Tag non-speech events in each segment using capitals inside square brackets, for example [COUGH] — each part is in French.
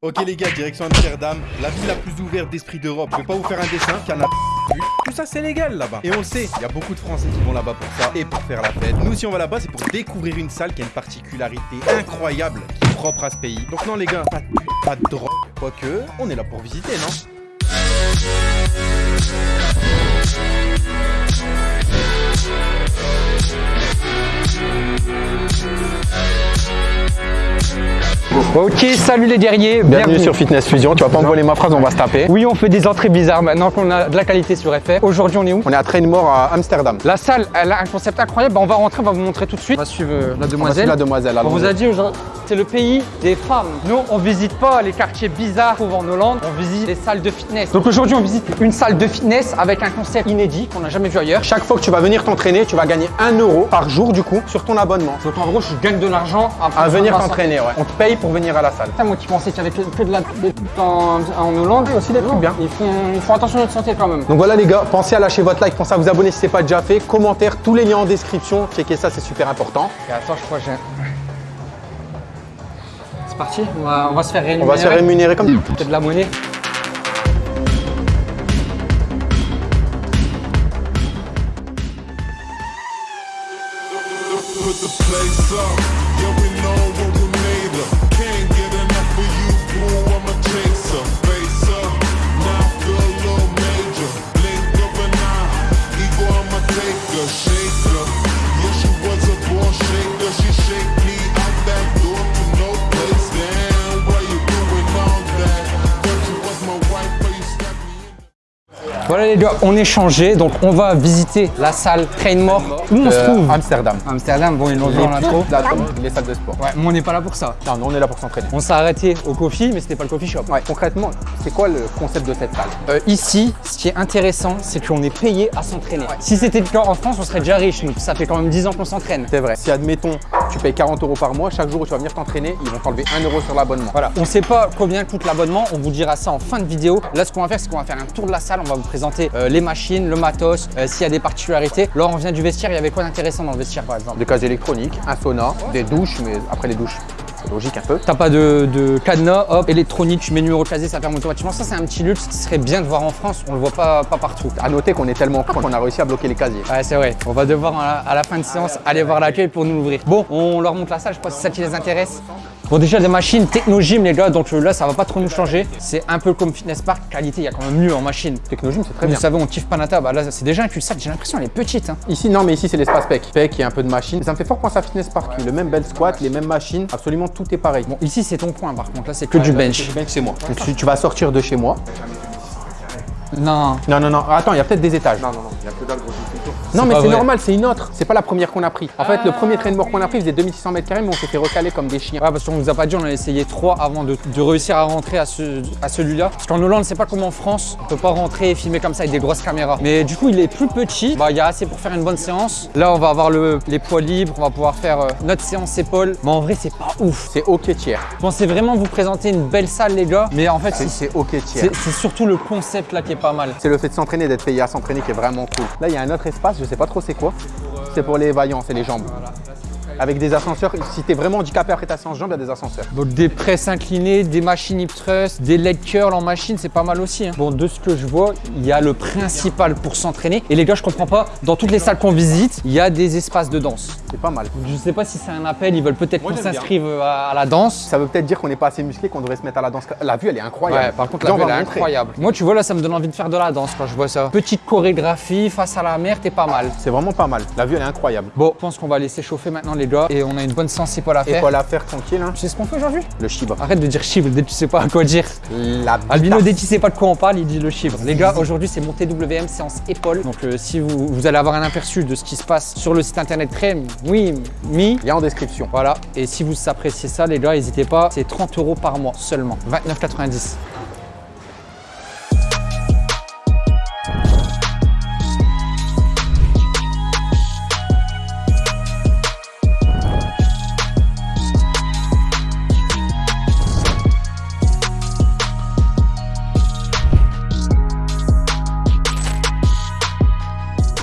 Ok les gars, direction Amsterdam, la ville la plus ouverte d'esprit d'Europe. Je vais pas vous faire un dessin, y en a tout ça c'est légal là-bas. Et on sait, il y a beaucoup de Français qui vont là-bas pour ça et pour faire la fête. Nous si on va là-bas, c'est pour découvrir une salle qui a une particularité incroyable qui est propre à ce pays. Donc non les gars, pas de pute, pas de drogue. Quoique, on est là pour visiter, non? Ok, salut les guerriers, bienvenue, sur Fitness Fusion. Tu vas pas me voler ma phrase, on va se taper. Oui, on fait des entrées bizarres maintenant qu'on a de la qualité sur FR. Aujourd'hui, on est où? On est à Trainmore à Amsterdam. La salle, elle a un concept incroyable. Bah, on va rentrer, on va vous montrer tout de suite. On va suivre euh, la demoiselle. la demoiselle. On vous a dit aujourd'hui, c'est le pays des femmes. Nous, on visite pas les quartiers bizarres qu'on en Hollande, on visite les salles de fitness. Donc aujourd'hui, on visite une salle de fitness avec un concept inédit qu'on n'a jamais vu ailleurs. Chaque fois que tu vas venir t'entraîner, tu vas gagner 1 euro par jour du coup sur ton abonnement. Donc en gros, je gagne de l'argent à, venir t'entraîner. Ouais. On te paye pour venir à la salle. moi qui pensais qu'il y avait que, de la en, en Hollande aussi des trucs bien. Ils font, ils font attention à notre santé quand même. Donc voilà les gars, pensez à lâcher votre like, pensez à vous abonner si ce n'est pas déjà fait, commentaire, tous les liens en description, checkez ça, c'est super important. Et attends, je crois que j'ai C'est parti, on va, on va, se faire rémunérer. On va se faire rémunérer comme Peut-être de la monnaie. place up. Yeah, we know Voilà les gars, on est changé, donc on va visiter la salle Trainmore. Où on se trouve Amsterdam. Amsterdam, bon ils l'ont vu en intro. Les salles de sport. Ouais, mais on n'est pas là pour ça. Non, on est là pour s'entraîner. On s'est arrêté au coffee, mais c'était pas le coffee shop. Ouais, concrètement, c'est quoi le concept de cette salle? Euh, Ici, ce qui est intéressant, c'est qu'on est payé à s'entraîner. Si c'était le cas en France, on serait déjà riche. Nous, ça fait quand même 10 ans qu'on s'entraîne. C'est vrai. Si admettons, tu payes 40 euros par mois, chaque jour où tu vas venir t'entraîner, ils vont t'enlever 1 euro sur l'abonnement. Voilà. On sait pas combien coûte l'abonnement, on vous dira ça en fin de vidéo. Là, ce qu'on va faire, c'est qu'on va faire un tour de la salle, on va vous présenter euh, les machines le matos, euh, s'il y a des particularités. Là, on vient du vestiaire, il y avait quoi d'intéressant dans le vestiaire par exemple? Des cases électroniques, un sauna, des douches, mais après les douches, logique un peu. T'as pas de, cadenas, hop, électronique, tu mets numéro de casier, ça ferme automatiquement. Ça, c'est un petit luxe qui serait bien de voir en France. On le voit pas, pas partout. À noter qu'on est tellement con qu'on a réussi à bloquer les casiers. Ouais, c'est vrai. On va devoir à la, fin de séance aller voir l'accueil pour nous l'ouvrir. Bon, on leur montre la salle. Je pense que c'est ça qui les intéresse. Bon déjà des machines Technogym les gars, donc euh, là ça va pas trop nous changer. C'est un peu comme Fitness Park, qualité il y a quand même mieux en machine. Technogym c'est très bien. Vous savez on kiffe Panata, bah là c'est déjà un cul-sac, j'ai l'impression elle est petite. Hein. Ici non mais ici c'est l'espace PEC. PEC et un peu de machine. Ça me fait fort penser à Fitness Park, le même bel squat, les mêmes machines, absolument tout est pareil. Bon ici c'est ton point par contre, là c'est que du bench. c'est moi. tu vas sortir de chez moi. Non. Non, non, non. Attends, il y a peut-être des étages. Non, non, non. Il y a que dalle, Non, mais c'est normal, c'est une autre. C'est pas la première qu'on a pris. En fait, le premier train de mort qu'on a pris faisait 2600 mètres carrés, mais on s'est fait recaler comme des chiens. Ouais, parce qu'on nous a pas dit, on a essayé trois avant de, réussir à rentrer à, ce, à celui-là. Parce qu'en Hollande, c'est pas comme en France. On peut pas rentrer et filmer comme ça avec des grosses caméras. Mais du coup, il est plus petit. Bah, il y a assez pour faire une bonne séance. Là, on va avoir le, les poids libres. On va pouvoir faire euh, notre séance épaules. Mais en vrai, c'est pas ouf. C'est ok tiers. Je pensais vraiment vous présenter une belle salle, les gars. Mais en fait, c'est ok tiers. C'est surtout le concept là qui est pas mal. C'est le fait de s'entraîner, d'être payé à s'entraîner qui est vraiment cool. Là, il y a un autre espace, je sais pas trop c'est quoi. C'est pour les vaillants, c'est les jambes avec des ascenseurs. Si tu es vraiment handicapé après ta séance jambes, il y a des ascenseurs. Donc des presses inclinées, des machines hip thrust, des leg curls en machine, c'est pas mal aussi. Hein. Bon, de ce que je vois, il y a le principal pour s'entraîner. Et les gars, je comprends pas, dans toutes les salles qu'on visite, il y a des espaces de danse. C'est pas mal. Je sais pas si c'est un appel, ils veulent peut-être qu'on s'inscrive à, la danse. Ça veut peut-être dire qu'on n'est pas assez musclé, qu'on devrait se mettre à la danse. La vue, elle est incroyable. Ouais, par contre, la vue, elle est incroyable. Moi, tu vois, là, ça me donne envie de faire de la danse quand je vois ça. Petite chorégraphie face à la mer, t'es pas mal. C'est vraiment pas mal. La vue, elle est incroyable. Bon, je pense qu'on va laisser chauffer maintenant, les gars, et on a une bonne c'est pas la faire. pas la faire tranquille. Hein. Tu sais ce qu'on fait aujourd'hui Le chibre. Arrête de dire chibre dès que tu sais pas à quoi dire. La Albino, dès que tu sais pas de quoi on parle, il dit le chibre. Les gars, aujourd'hui c'est mon TWM séance épaule. Donc euh, si vous, vous, allez avoir un aperçu de ce qui se passe sur le site internet Crème, oui, mi. Il y a en description. Voilà. Et si vous appréciez ça, les gars, n'hésitez pas. C'est 30 euros par mois seulement. 29,90.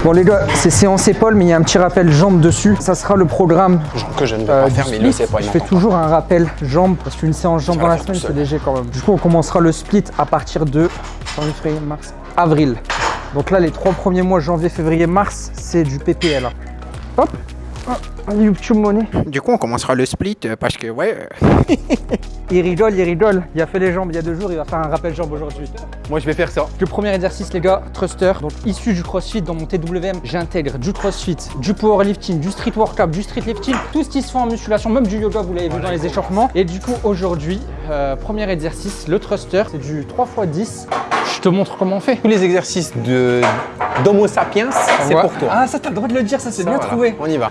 Bon les gars, c'est séance épaule, mais il y a un petit rappel jambe dessus. Ça sera le programme Que je ne vais euh, pas faire, mais split. pas. Je fais toujours un rappel jambe, parce qu'une séance jambe dans la semaine, c'est léger quand même. Du coup, on commencera le split à partir de janvier, février, mars, avril. Donc là, les trois premiers mois, janvier, février, mars, c'est du PPL. Hop YouTube money. Du coup, on commencera le split euh, parce que, ouais. [LAUGHS] Il rigole, il rigole. Il a fait les jambes il y a deux jours, il va faire un rappel jambes aujourd'hui. Moi, je vais faire ça. Le premier exercice, les gars, thruster. Donc, issu du crossfit dans mon TWM, j'intègre du crossfit, du powerlifting, du street workout, du street lifting, tout ce qui se fait en musculation, même du yoga, vous l'avez vu dans les échauffements. Et du coup, aujourd'hui, euh, premier exercice, le thruster, c'est du 3x10. Je te montre comment on fait. Tous les exercices de d'Homo sapiens, c'est pour toi. Ah, ça, t'as le droit de le dire, ça, c'est bien voilà. trouvé. On y va.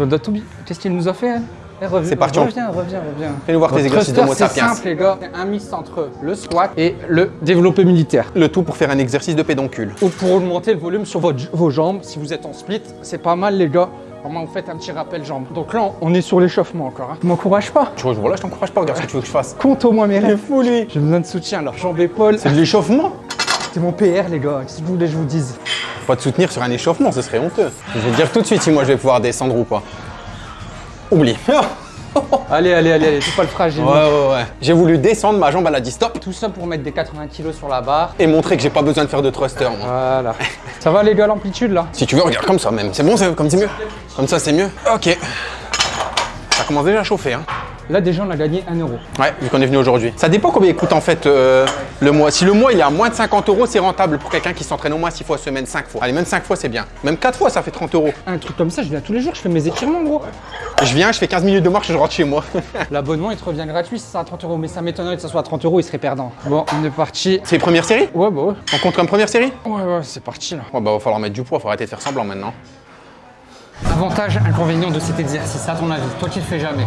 Qu'est-ce qu'il nous a fait hein Eh, reviens, C'est parti, Reviens, reviens, reviens. Fais-nous voir tes exercices d'Homo c'est sapiens. simple, les gars. C'est un mix entre le squat et le développé militaire. Le tout pour faire un exercice de pédoncule. ou pour augmenter le volume sur votre- vos jambes. Si vous êtes en split, c'est pas mal les gars. Vraiment, vous faites un petit rappel jambes. Donc là, on est sur l'échauffement encore. Hein. Tu m'encourages pas Tu vois, voilà, je t'encourage pas, regarde ce que tu veux que je fasse. Compte au moins mes rêves. J'ai besoin de soutien. Alors, jambes, épaules. C'est de l'échauffement C'est mon PR, les gars. Qu'est-ce que vous voulez que je vous dise Pas te soutenir sur un échauffement, ce serait honteux. Je vais te dire tout de suite si moi je vais pouvoir descendre ou pas. Oublie. [LAUGHS] Allez, allez, allez, allez. C'est pas le fragile. Ouais, ouais, ouais. J'ai voulu descendre, ma jambe elle a dit stop Tout ça pour mettre des 80 kilos sur la barre. et montrer que j'ai pas besoin de faire de thruster, moi. Voilà. ça va, les gars, l'amplitude là? Si tu veux, regarde comme ça même. C'est bon, c'est comme c'est mieux. Comme ça, c'est mieux. Ok. Ça commence déjà à chauffer, hein. Là, déjà, on a gagné 1 euro. Ouais, vu qu'on est venu aujourd'hui. Ça dépend combien il coûte en fait euh, le mois. Si le mois il est à moins de 50 euros, c'est rentable pour quelqu'un qui s'entraîne au moins 6 fois semaine, 5 fois. Allez, même 5 fois c'est bien. Même 4 fois ça fait 30 euros. Un truc comme ça, je viens tous les jours, je fais mes étirements, gros. Je viens, je fais 15 minutes de marche et je rentre chez moi. [LAUGHS] L'abonnement, il te revient gratuit, c'est ça à 30 euros. Mais ça m'étonnerait que ça soit à 30 euros, il serait perdant. Bon, on est parti. c'est première série? Ouais, bah ouais. On compte comme première série? Ouais, ouais, c'est parti là. Ouais, bah va falloir mettre du poids, faut arrêter de faire semblant maintenant. Avantage, inconvénient de cet exercice, à ton avis, toi qui le fais jamais.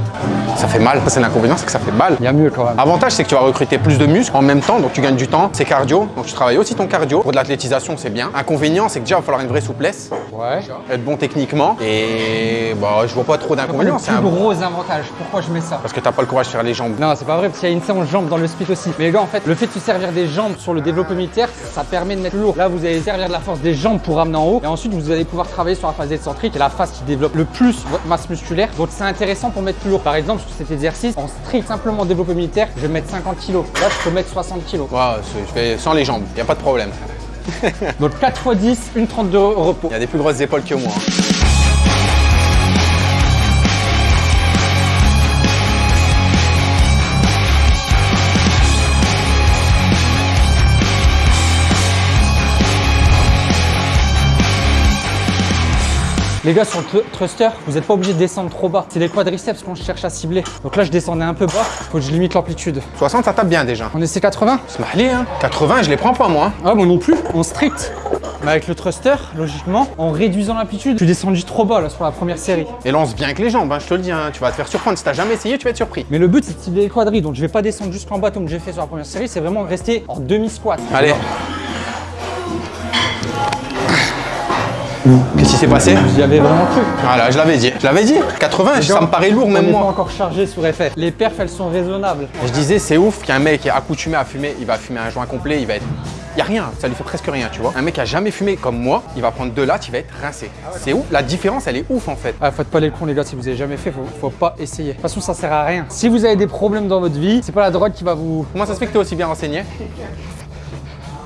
Ça fait mal. Ça, c'est l'inconvénient, c'est que ça fait mal. Il y a mieux quand même. Avantage, c'est que tu vas recruter plus de muscles en même temps, donc tu gagnes du temps. C'est cardio, donc tu travailles aussi ton cardio. Pour de l'athlétisation, c'est bien. Inconvénient, c'est que déjà, il va falloir une vraie souplesse, Ouais. être bon techniquement. Et bah, je vois pas trop d'inconvénients. C'est un... gros avantage, pourquoi je mets ça? Parce que t'as pas le courage de faire les jambes. non, c'est pas vrai, parce qu'il y a une séance jambes dans le split aussi. Mais les gars, en fait, le fait de se servir des jambes sur le développé militaire, ça permet de mettre lourd. Là, vous allez servir de la force des jambes pour ramener en haut. Et ensuite, vous allez pouvoir travailler sur la phase excentrique, est la phase qui développe le plus votre masse musculaire. Donc, c'est intéressant pour mettre plus lourd. Par exemple, sur cet exercice, en strict simplement développé militaire, je vais mettre 50 kg. Là, je peux mettre 60 kg. Ouais, c'est- je fais sans les jambes, y a pas de problème. Donc, 4 x 10, une 32 repos. Il y a des plus grosses épaules que moi. Les gars, sur le thruster, vous n'êtes pas obligé de descendre trop bas. C'est les quadriceps qu'on cherche à cibler. Donc là, je descendais un peu bas. Faut que je limite l'amplitude. 60, ça tape bien déjà. On essaie 80 C'est malé, hein. 80, je les prends pas moi. hein. Ah, moi non plus. En strict. Mais avec le thruster, logiquement, en réduisant l'amplitude, je suis descendu trop bas là sur la première série. Et lance bien avec les jambes, hein, je te le dis. hein. Tu vas te faire surprendre. Si t'as jamais essayé, tu vas être surpris. Mais le but, c'est de cibler les quadris. Donc je vais pas descendre jusqu'en bas comme j'ai fait sur la première série. C'est vraiment rester en demi-squat. Allez. Qu'est-ce qui s'est passé J'y avais vraiment cru. Voilà, je l'avais dit. Je l'avais dit. 80, ça me paraît lourd même pas moi. encore chargé sur effet. Les perfs, elles sont raisonnables. Je disais, c'est ouf qu'un mec est accoutumé à fumer, il va fumer un joint complet, il va être. Il y a rien, ça lui fait presque rien, tu vois. Un mec qui a jamais fumé comme moi, il va prendre deux lattes, il va être rincé. C'est ouf, la différence, elle est ouf en fait. Ah, faites pas les cons les gars, si vous avez jamais fait, faut, faut pas essayer. De toute façon, ça sert à rien. Si vous avez des problèmes dans votre vie, c'est pas la drogue qui va vous. Comment ça se fait que t'es aussi bien renseigné?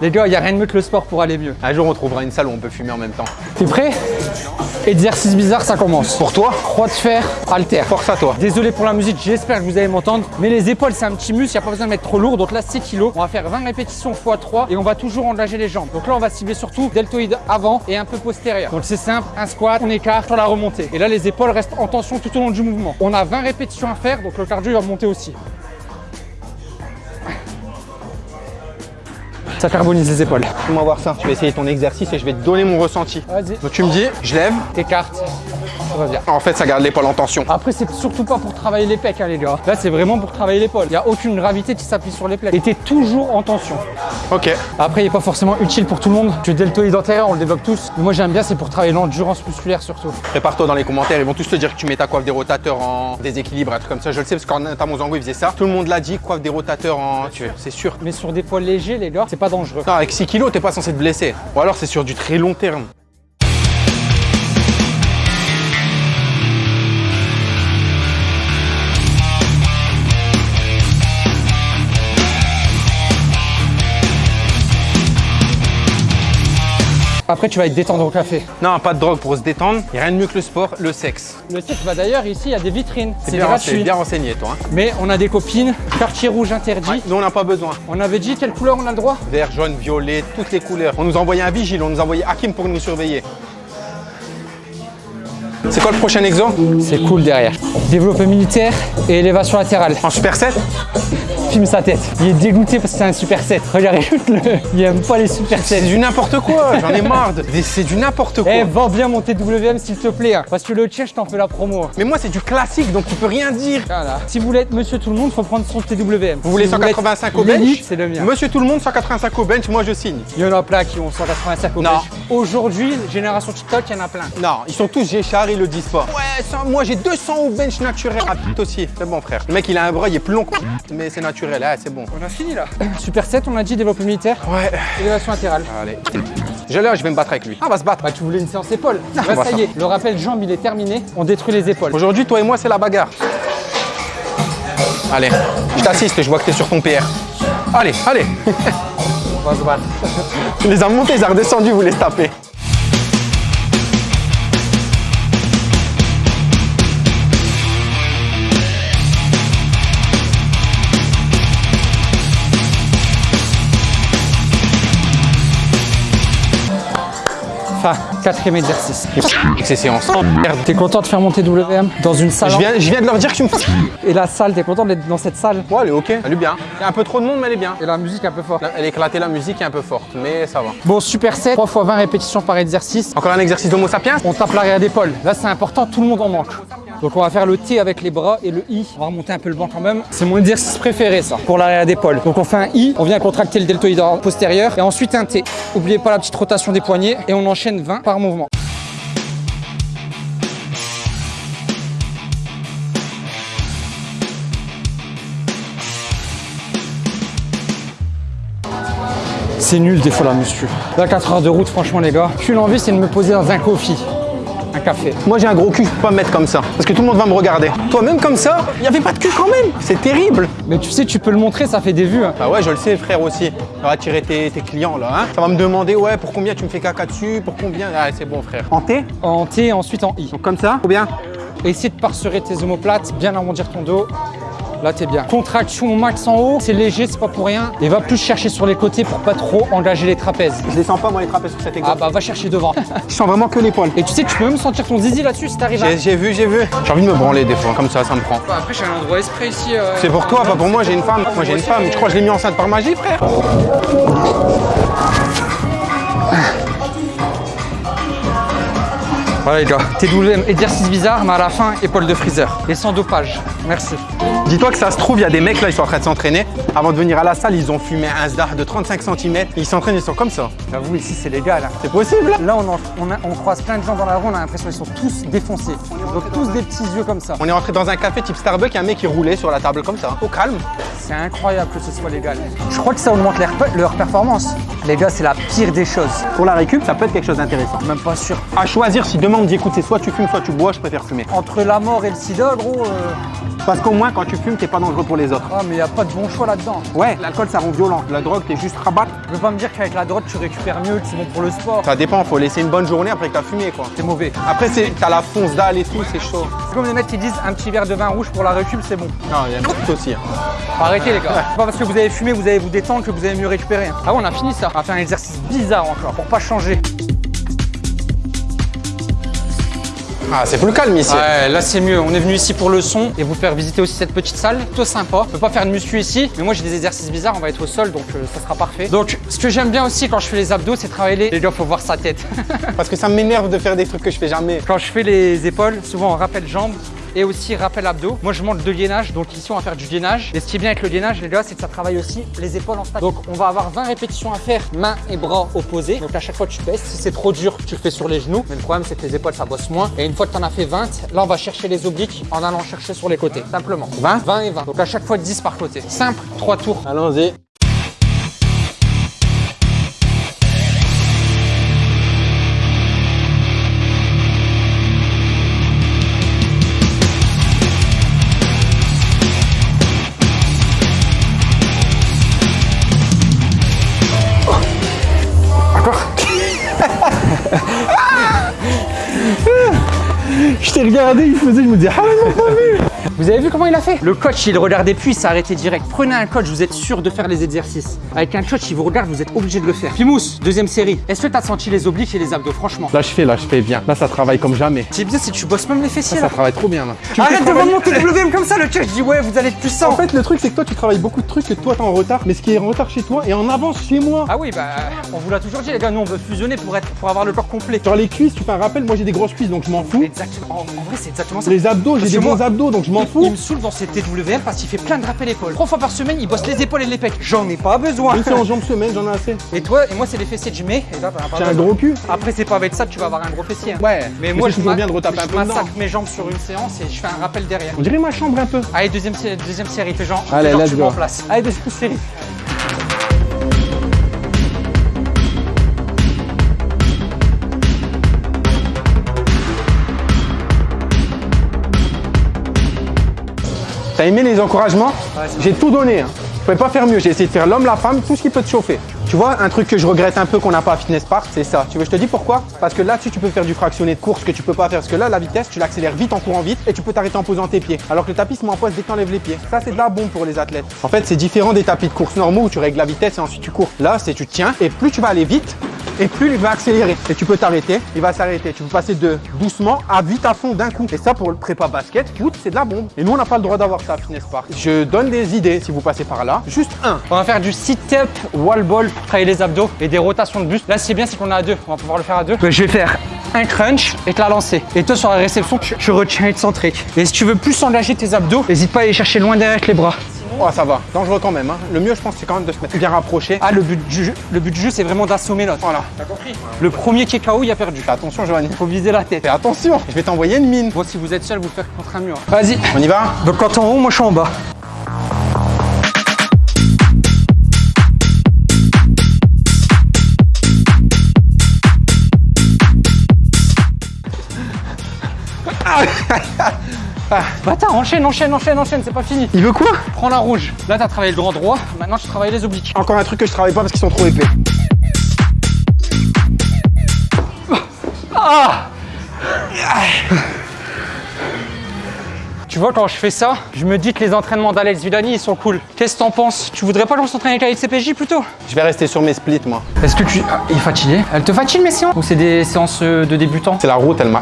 Les gars, y a rien de mieux que le sport pour aller mieux. Un jour, on trouvera une salle où on peut fumer en même temps. T'es prêt? Exercice bizarre, ça commence. Pour toi, Croix de fer, halter. force à toi. Désolé pour la musique, j'espère que vous allez m'entendre. Mais les épaules, c'est un petit muscle, il n'y a pas besoin de mettre trop lourd. Donc là, 6 kg. On va faire 20 répétitions x 3 et on va toujours engager les jambes. Donc là, on va cibler surtout deltoïde avant et un peu postérieur. Donc c'est simple, un squat, on écarte sur la remontée. Et là, les épaules restent en tension tout au long du mouvement. On a 20 répétitions à faire, donc le cardio il va monter aussi. Ça carbonise les épaules. Fais-moi voir ça. Je vais essayer ton exercice et je vais te donner mon ressenti. Vas-y. Donc tu me dis, je lève. T'écartes, En fait, ça garde l'épaule en tension. Après, c'est surtout pas pour travailler les pecs, hein, les gars. Là, c'est vraiment pour travailler l'épaule. Il n'y a aucune gravité qui s'appuie sur les plaies. Et t'es toujours en tension. Ok. Après, il n'est pas forcément utile pour tout le monde. Tu deltoïde antérieur, on le développe tous. Mais moi, j'aime bien, c'est pour travailler l'endurance musculaire surtout. Prépare-toi dans les commentaires, ils vont tous te dire que tu mets ta coiffe des rotateurs en déséquilibre, un truc comme ça. Je le sais parce qu'en notamment Zango, il faisait ça. Tout le monde l'a dit, coiffe des rotateurs en. C'est sûr. Mais sur des poids légers, les gars, c'est pas dangereux. Non, avec 6 kilos, t'es pas censé te blesser. Ou alors c'est sur du très long terme. Après, tu vas être détendre au café. Non, pas de drogue pour se détendre. Il a rien de mieux que le sport, le sexe. Le site, bah d'ailleurs, ici, il y a des vitrines. C'est bien, gratuit. bien renseigné, toi. hein. Mais on a des copines. Quartier rouge interdit. Nous, on n'a pas besoin. On avait dit quelle couleur on a le droit? Vert, jaune, violet, toutes les couleurs. On nous a envoyé un vigile, on nous a envoyé Hakim pour nous surveiller. C'est quoi le prochain exo C'est cool derrière. Développé militaire et élévation latérale. En super 7 Filme sa tête. Il est dégoûté parce que c'est un super 7. Regarde, [LAUGHS] écoute-le. Il aime pas les super C'est 7. du n'importe quoi, j'en ai marre. de- C'est du n'importe quoi. Eh, vends bien mon TWM s'il te plaît. hein. Parce que le tien, je t'en fais la promo. Mais moi, c'est du classique, donc tu peux rien dire. Voilà. Si vous voulez être monsieur tout le monde, faut prendre son TWM. Vous voulez Si 185 au bench C'est le mien. Monsieur tout le monde, 185 au bench, moi je signe. Il y en a plein qui ont 185 au Non. bench. Aujourd'hui, génération TikTok, il y en a plein. Non, ils sont tous Géchard, le disent pas. Ouais, ça, moi j'ai 200 au bench naturel. Ah, putain aussi, c'est bon frère. Le mec, il a un bras, il est plus long que mais c'est naturel, ah, c'est bon. On a fini là. Super 7, on a dit développé militaire, Ouais, élévation latérale. allez. J'ai l'heure, je vais me battre avec lui. Ah, on va se battre. Bah tu voulais une séance épaule. Là bah, ça ça. y est, le rappel jambe il est terminé. On détruit les épaules. Aujourd'hui, toi et moi, c'est la bagarre. Allez, je t'assiste, je vois que t'es sur ton PR. Allez, allez. [LAUGHS] On va se battre. Il [LAUGHS] les a montés, ils ont redescendu, vous les tapez. Enfin, quatrième exercice. Ces séances. Oh, merde. T'es content de faire mon TWM dans une salle Je viens, je viens de leur dire que tu me. Et la salle, t'es content d'être dans cette salle Ouais, elle est ok, elle est bien. Il y a un peu trop de monde, mais elle est bien. Et la musique un peu fort. Elle est éclatée, la musique est un peu forte, mais ça va. Bon, super 7, 3 fois 20 répétitions par exercice. Encore un exercice d'homo sapiens On tape l'arrière d'épaule. Là, c'est important, tout le monde en manque. Donc, on va faire le T avec les bras et le I. On va remonter un peu le banc quand même. C'est mon exercice préféré, ça, pour l'arrière d'épaule. Donc, on fait un I, on vient contracter le deltoïde postérieur et ensuite un T. Oubliez pas la petite rotation des poignets et on enchaîne 20 par mouvement. C'est nul des fois la muscu. Là, 4 heures de route, franchement, les gars. Qu'une envie, c'est de me poser dans un coffee. Café. Moi j'ai un gros cul, je peux pas me mettre comme ça. Parce que tout le monde va me regarder. Toi même comme ça, il y avait pas de cul quand même. C'est terrible. Mais tu sais, tu peux le montrer, ça fait des vues. hein. Bah ouais, je le sais frère aussi. Ça va attirer tes, tes clients là. Hein. Ça va me demander ouais pour combien tu me fais caca dessus, pour combien? Ah c'est bon frère. En T? En T et ensuite en I. Donc comme ça, ou bien? Essaye de parserer tes omoplates, bien arrondir ton dos. Là, t'es bien. Contraction au max en haut, c'est léger, c'est pas pour rien. Et va plus chercher sur les côtés pour pas trop engager les trapèzes. Je descends pas moi les trapèzes sur cet Ah exemple. bah, va chercher devant. [LAUGHS] Je sens vraiment que l'épaule. Et tu sais que tu peux même sentir ton zizi là-dessus si t'arrives à. J'ai vu, j'ai vu. J'ai envie de me branler des fois, comme ça, ça me prend. Après, j'ai un endroit esprit ici. euh, C'est pour toi, pas pour moi, j'ai une femme. Moi j'ai une femme. Tu crois que je l'ai mis enceinte par magie, frère Voilà les gars, TWM, exercice bizarre, mais à la fin, épaule de freezer. Et sans dopage. Merci. Dis-toi que ça se trouve, il y a des mecs là, ils sont en train de s'entraîner. Avant de venir à la salle, ils ont fumé un zdar de 35 cm. Ils s'entraînent, ils sont comme ça. J'avoue, ici, c'est légal. hein. C'est possible Là, on, en- on a- on croise plein de gens dans la rue, on a l'impression qu'ils sont tous défoncés. Donc, tous des petits yeux comme ça. On est rentré dans un café type Starbucks, il y a un mec qui roulait sur la table comme ça, au calme. C'est incroyable que ce soit légal. Je crois que ça augmente leur, leur performance. Les gars, c'est la pire des choses. Pour la récup, ça peut être quelque chose d'intéressant. Même pas sûr. À choisir, si demain on me dit écoute, c'est soit tu fumes, soit tu bois, je préfère fumer. Entre la mort et le sida, gros. euh, Parce qu'au moins, quand tu fumes, t'es pas dangereux pour les autres. Ah, mais y a pas de bon choix là-dedans. Ouais, l'alcool ça rend violent. La drogue, t'es juste rabat. Je veux pas me dire qu'avec la drogue, tu récupères mieux, que c'est bon pour le sport. Ça dépend, faut laisser une bonne journée après que t'as fumé quoi. C'est mauvais. Après, c'est- t'as la fonce dalle et tout, c'est chaud. C'est comme les mecs qui disent un petit verre de vin rouge pour la récup, c'est bon. Non, il y a un truc aussi. hein. Arrêtez les gars. C'est pas parce que vous avez fumé, vous allez vous détendre que vous allez mieux récupérer. Ah ouais, on a fini ça. On va faire un exercice bizarre encore pour pas changer. Ah, c'est plus calme ici. Ouais, là c'est mieux. On est venu ici pour le son et vous faire visiter aussi cette petite salle. Plutôt sympa. On peut pas faire de muscu ici, mais moi j'ai des exercices bizarres. On va être au sol donc euh, ça sera parfait. Donc ce que j'aime bien aussi quand je fais les abdos, c'est travailler les. Les gars, faut voir sa tête. [LAUGHS] Parce que ça m'énerve de faire des trucs que je fais jamais. quand je fais les épaules, souvent on rappelle jambes. Et aussi rappel abdos. Moi je monte de liénage, donc ici on va faire du liénage. Et ce qui est bien avec le liénage, les gars, c'est que ça travaille aussi les épaules en statique. Donc on va avoir 20 répétitions à faire, mains et bras opposés. Donc à chaque fois tu baisses. Si c'est trop dur, tu le fais sur les genoux. Mais le problème c'est que les épaules ça bosse moins. Et une fois que tu as fait 20, là on va chercher les obliques en allant chercher sur les côtés. Simplement. 20 20 et 20. Donc à chaque fois 10 par côté. Simple, 3 tours. Allons-y. Il regardait, il faisait, je me disais, ah mais non, pas vu Vous avez vu comment il a fait Le coach, il regardait plus, il s'est arrêté direct. Prenez un coach, vous êtes sûr de faire les exercices. Avec un coach, il vous regarde, vous êtes obligé de le faire. Pimous, deuxième série. Est-ce que t'as senti les obliques et les abdos, franchement Là, je fais, là, je fais bien. Là, ça travaille comme jamais. C'est bien si tu bosses même les fessiers Ça là. travaille trop bien, là. Tu me Arrête de travailler- vendre mon TWM comme ça, le coach dit ouais, vous allez être puissant. En fait, le truc, c'est que toi, tu travailles beaucoup de trucs que toi, t'es en retard, mais ce qui est en retard chez toi est en avance chez moi. Ah oui, bah, on vous l'a toujours dit, les gars, nous on veut fusionner pour, être, pour avoir le corps complet. Genre les cuisses, tu fais un rappel, moi j'ai des grosses cuisses, donc je m'en fous. Exactement, en, vrai, c'est exactement ça. Les abdos, j'ai des bons abdos, donc je m'en Il fous. me saoule dans ses TWM parce qu'il fait plein de rappels épaules. Trois fois par semaine, il bosse les épaules et les pecs. J'en ai pas besoin. Même si en jambes semaine, j'en ai assez. [LAUGHS] Et toi, et moi, c'est les fessiers que je mets. Et là, bah, J'ai un gros cul. Après, c'est pas avec ça que tu vas avoir un gros fessier. hein. Ouais, Mais moi, je toujours bien de retaper un je peu dedans. massacre mes jambes sur une séance et je fais un rappel derrière. On dirait ma chambre un peu. Allez, deuxième, deuxième série, fais genre, Allez, fais genre tu place. Allez, deuxième série. T'as aimé les encouragements J'ai tout donné. Hein. Je pouvais pas faire mieux. J'ai essayé de faire l'homme, la femme, tout ce qui peut te chauffer. Tu vois, un truc que je regrette un peu qu'on n'a pas à Fitness Park, c'est ça. Tu veux, je te dis pourquoi? Parce que là-dessus, tu peux faire du fractionné de course que tu peux pas faire. Parce que là, la vitesse, tu l'accélères vite en courant vite et tu peux t'arrêter en posant tes pieds. Alors que le tapis se met en pause dès que t'enlèves les pieds. Ça, c'est de la bombe pour les athlètes. En fait, c'est différent des tapis de course normaux où tu règles la vitesse et ensuite tu cours. Là, c'est tu tiens et plus tu vas aller vite, et plus il va accélérer. Et tu peux t'arrêter, il va s'arrêter. Tu peux passer de doucement à vite à fond d'un coup. Et ça, pour le prépa basket, foot, c'est de la bombe. Et nous, on n'a pas le droit d'avoir ça à Fitness Park. Je donne des idées si vous passez par là. Juste un. On va faire du sit-up wall ball pour travailler les abdos et des rotations de buste. Là, c'est bien, c'est qu'on est à deux. On va pouvoir le faire à deux. je vais faire un crunch et te la lancer. Et toi, sur la réception, tu, tu retiens excentrique. Et si tu veux plus engager tes abdos, n'hésite pas à aller chercher loin derrière avec les bras. Oh, ça va. Dangereux quand même. hein. Le mieux, je pense, c'est quand même de se mettre bien rapproché. Ah, le but du jeu, le but du jeu c'est vraiment d'assommer l'autre. Voilà. T'as compris Le premier qui est KO, il a perdu. Fais attention, Joanny. Faut viser la tête. Fais attention. Je vais t'envoyer une mine. Bon, si vous êtes seul, vous faites contre un mur. Vas-y. On y va Donc, quand t'es en haut, moi je suis en bas. [LAUGHS] Bâtard, enchaîne, enchaîne, enchaîne, enchaîne, c'est pas fini. Il veut quoi Prends la rouge. Là, t'as travaillé le grand droit. Maintenant, tu travailles les obliques. Encore un truc que je travaille pas parce qu'ils sont trop épais. Tu vois, quand je fais ça, je me dis que les entraînements d'Alex Villani, ils sont cool. Qu'est-ce que t'en penses? Tu voudrais pas qu'on s'entraîne avec Alex CPJ plutôt? Je vais rester sur mes splits, moi. Est-ce que tu. Ah, il est fatigué? Elle te fatigue, mes séances Ou c'est des séances euh, de débutants? C'est la route, elle m'a.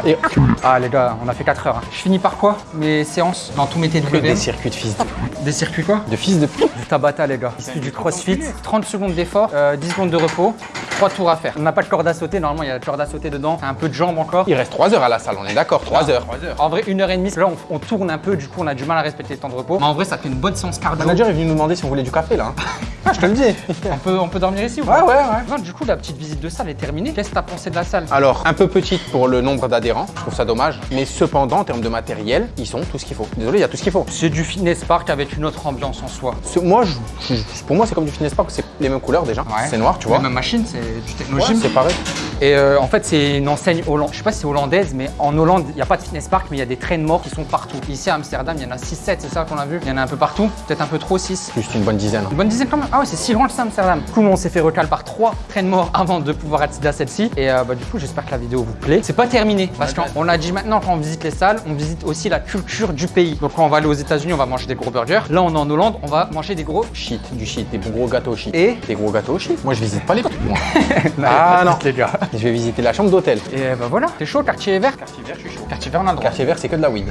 Ah, les gars, on a fait 4 heures. hein. Je finis par quoi? Mes séances dans tous mes TWM des circuits de fils de, Des circuits quoi? De fils de. Du tabata, les gars. Du crossfit. 30 secondes d'effort, euh, 10 secondes de repos, 3 tours à faire. On n'a pas de corde à sauter. Normalement, il y a la corde à sauter dedans. Un peu de jambes encore. Il reste 3 heures à la salle, on est d'accord 3 heures. En vrai, une heure et demie. Là, on, on tourne un peu. Du coup, on a du mal à respecter le temps de repos. Mais en vrai, ça fait une bonne séance Le cardio. manager est venu nous demander si on voulait du café là. hein. [LAUGHS] Je te le dis. On peut, on peut dormir ici ou Ouais, pas ouais, ouais. Non, du coup, la petite visite de salle est terminée. Qu'est-ce que t'as pensé de la salle? Alors, un peu petite pour le nombre d'adhérents, je trouve ça dommage. Mais cependant, en termes de matériel, ils sont tout ce qu'il faut. Désolé, il y a tout ce qu'il faut. C'est du fitness park avec une autre ambiance en soi. Moi, je- je- pour moi, c'est comme du fitness park, c'est les mêmes couleurs déjà. Ouais. C'est noir, tu vois. La même machine, c'est du Ouais, technogym. c'est pareil. Et euh, en fait, c'est une enseigne hollandaise. Je sais pas si c'est hollandaise, mais en Hollande, il n'y a pas de fitness park, mais il y a des trains morts qui sont partout. Ici à Amsterdam, il y en a 6-7, c'est ça qu'on a vu Il y en a un peu partout, peut-être un peu trop 6. Juste une bonne dizaine. Une bonne dizaine quand même. Ah ouais, c'est si loin que ça, Amsterdam. Du coup, on s'est fait recal par trois trains morts avant de pouvoir accéder à celle-ci. Et euh, bah, du coup, j'espère que la vidéo vous plaît. C'est pas terminé, parce qu'on a dit maintenant, quand on visite les salles, on visite aussi la culture du pays. Donc, quand on va aller aux États-Unis, on va manger des gros burgers. Là, on est en Hollande, on va manger des gros Shit, du shit, des gros gâteaux shit. Et Des gros gâteaux shit. Moi, je visite pas les trucs, moi. [LAUGHS] ah non. les gars. Je vais visiter la chambre d'hôtel. Et bah voilà, t'es chaud, quartier vert Quartier vert, je suis chaud. Quartier vert, on a le droit. Quartier vert, c'est que de la weed.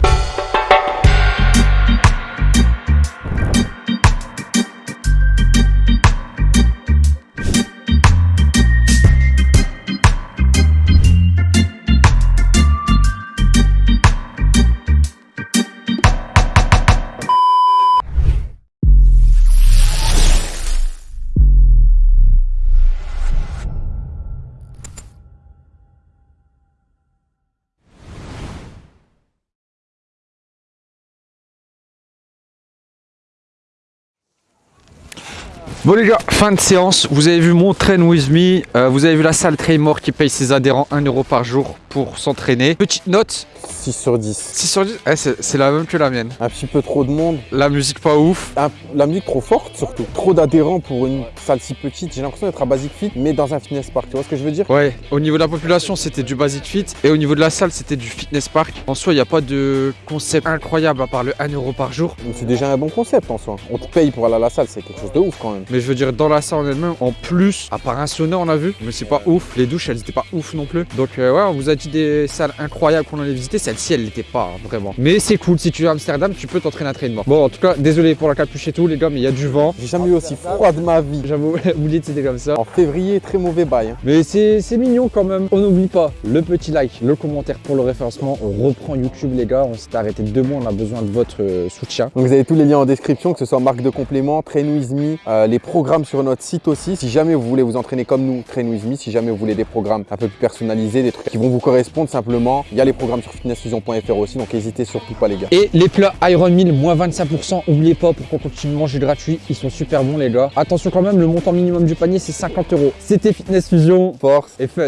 Bon les gars, fin de séance. Vous avez vu mon train with me. Euh, vous avez vu la salle Traymore qui paye ses adhérents 1 euro par jour pour s'entraîner. Petite note, 6 sur 10. 6 sur 10. Eh, c'est la même que la mienne. Un petit peu trop de monde. La musique pas ouf. Un- la musique trop forte surtout. Trop d'adhérents pour une salle si petite. J'ai l'impression d'être à Basic Fit, mais dans un fitness park. Tu vois ce que je veux dire? Ouais, au niveau de la population, c'était du Basic Fit. Et au niveau de la salle, c'était du Fitness Park. En soi, il n'y a pas de concept incroyable à part le 1 euro par jour. C'est déjà un bon concept en soi. On te paye pour aller à la salle, c'est quelque chose de ouf quand même. Mais je veux dire, dans la salle en elle-même, en plus, à part un sauna, on a vu, mais c'est pas ouf. Les douches, elles étaient pas ouf non plus. Donc, euh, ouais, on vous a dit des salles incroyables qu'on allait visiter. Celle-ci, elle l'était pas, hein, vraiment. Mais c'est cool, si tu es à Amsterdam, tu peux t'entraîner à traînement. Bon, en tout cas, désolé pour la capuche et tout, les gars, mais il y a du vent. J'ai jamais eu aussi froid de ma vie. J'avoue, [LAUGHS] oublié c'était comme ça. En février, très mauvais bail. hein. Mais c'est mignon quand même. On n'oublie pas le petit like, le commentaire pour le référencement. On reprend YouTube, les gars. On s'est arrêté deux mois. On a besoin de votre euh, soutien. Donc vous avez tous les liens en description, que ce soit marque de complément, Train With Me, euh, les programmes sur notre site aussi. Si jamais vous voulez vous entraîner comme nous, Train With Me, si jamais vous voulez des programmes un peu plus personnalisés, des trucs qui vont vous correspondre simplement, il y a les programmes sur fitnessfusion.fr aussi, donc n'hésitez surtout pas les gars. Et les plats Iron 1000, moins 25%. Oubliez pas pour qu'on continue de manger gratuit. Ils sont super bons, les gars. Attention quand même, le montant minimum du panier, c'est 50 euros. C'était Fitness Fusion Force et fun.